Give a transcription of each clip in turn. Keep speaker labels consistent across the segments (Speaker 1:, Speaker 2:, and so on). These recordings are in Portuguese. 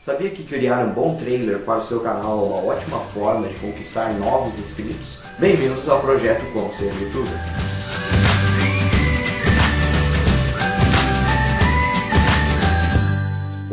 Speaker 1: Sabia que criar um bom trailer para o seu canal é uma ótima forma de conquistar novos inscritos? Bem-vindos ao projeto Como Ser Youtuber.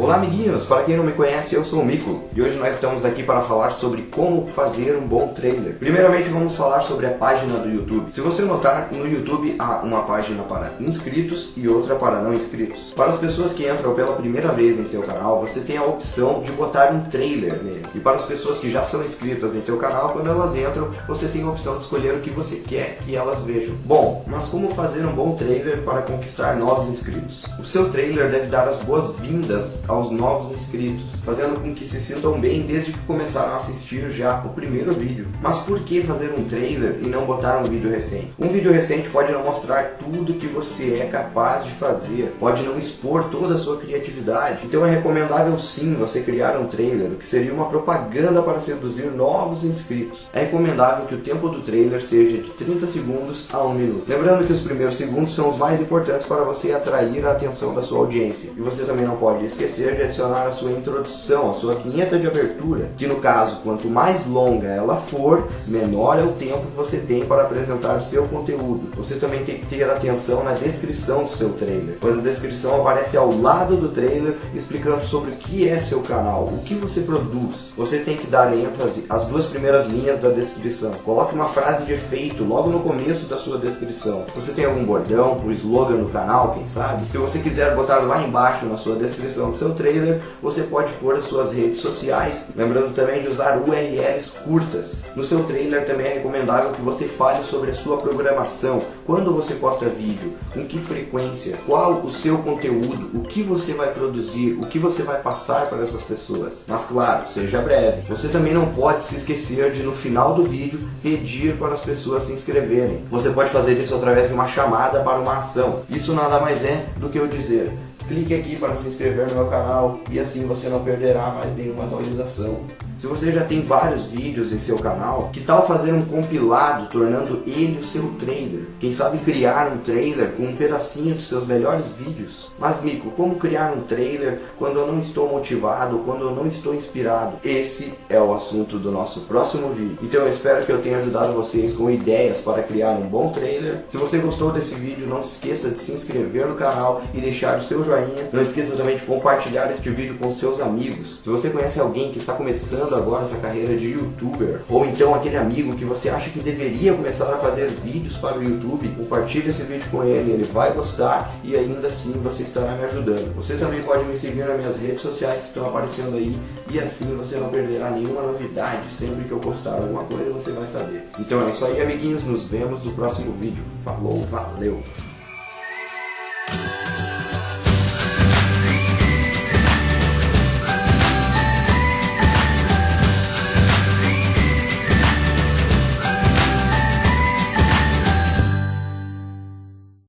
Speaker 1: Olá amiguinhos, para quem não me conhece, eu sou o Mico e hoje nós estamos aqui para falar sobre como fazer um bom trailer. Primeiramente vamos falar sobre a página do YouTube. Se você notar, no YouTube há uma página para inscritos e outra para não inscritos. Para as pessoas que entram pela primeira vez em seu canal, você tem a opção de botar um trailer nele. E para as pessoas que já são inscritas em seu canal, quando elas entram, você tem a opção de escolher o que você quer que elas vejam. Bom, mas como fazer um bom trailer para conquistar novos inscritos? O seu trailer deve dar as boas-vindas aos novos inscritos, fazendo com que se sintam bem desde que começaram a assistir já o primeiro vídeo. Mas por que fazer um trailer e não botar um vídeo recente? Um vídeo recente pode não mostrar tudo que você é capaz de fazer, pode não expor toda a sua criatividade. Então é recomendável sim você criar um trailer, que seria uma propaganda para seduzir novos inscritos. É recomendável que o tempo do trailer seja de 30 segundos a 1 minuto. Lembrando que os primeiros segundos são os mais importantes para você atrair a atenção da sua audiência. E você também não pode esquecer de adicionar a sua introdução, a sua vinheta de abertura, que no caso, quanto mais longa ela for, menor é o tempo que você tem para apresentar o seu conteúdo. Você também tem que ter atenção na descrição do seu trailer, pois a descrição aparece ao lado do trailer explicando sobre o que é seu canal, o que você produz. Você tem que dar ênfase às duas primeiras linhas da descrição. Coloque uma frase de efeito logo no começo da sua descrição. Você tem algum bordão, um slogan no canal, quem sabe? Se você quiser botar lá embaixo na sua descrição do seu trailer, você pode pôr as suas redes sociais, lembrando também de usar URLs curtas. No seu trailer também é recomendável que você fale sobre a sua programação, quando você posta vídeo, com que frequência, qual o seu conteúdo, o que você vai produzir, o que você vai passar para essas pessoas. Mas claro, seja breve. Você também não pode se esquecer de no final do vídeo pedir para as pessoas se inscreverem. Você pode fazer isso através de uma chamada para uma ação. Isso nada mais é do que eu dizer, clique aqui para se inscrever no meu canal e assim você não perderá mais nenhuma atualização. Se você já tem vários vídeos em seu canal, que tal fazer um compilado tornando ele o seu trailer? Quem sabe criar um trailer com um pedacinho dos seus melhores vídeos? Mas Mico, como criar um trailer quando eu não estou motivado, quando eu não estou inspirado? Esse é o assunto do nosso próximo vídeo. Então eu espero que eu tenha ajudado vocês com ideias para criar um bom trailer. Se você gostou desse vídeo, não se esqueça de se inscrever no canal e deixar o seu joinha. Não esqueça também de compartilhar este vídeo com seus amigos. Se você conhece alguém que está começando começando agora essa carreira de youtuber, ou então aquele amigo que você acha que deveria começar a fazer vídeos para o YouTube, compartilhe esse vídeo com ele, ele vai gostar e ainda assim você estará me ajudando. Você também pode me seguir nas minhas redes sociais que estão aparecendo aí e assim você não perderá nenhuma novidade, sempre que eu postar alguma coisa você vai saber. Então é isso aí amiguinhos, nos vemos no próximo vídeo. Falou, valeu!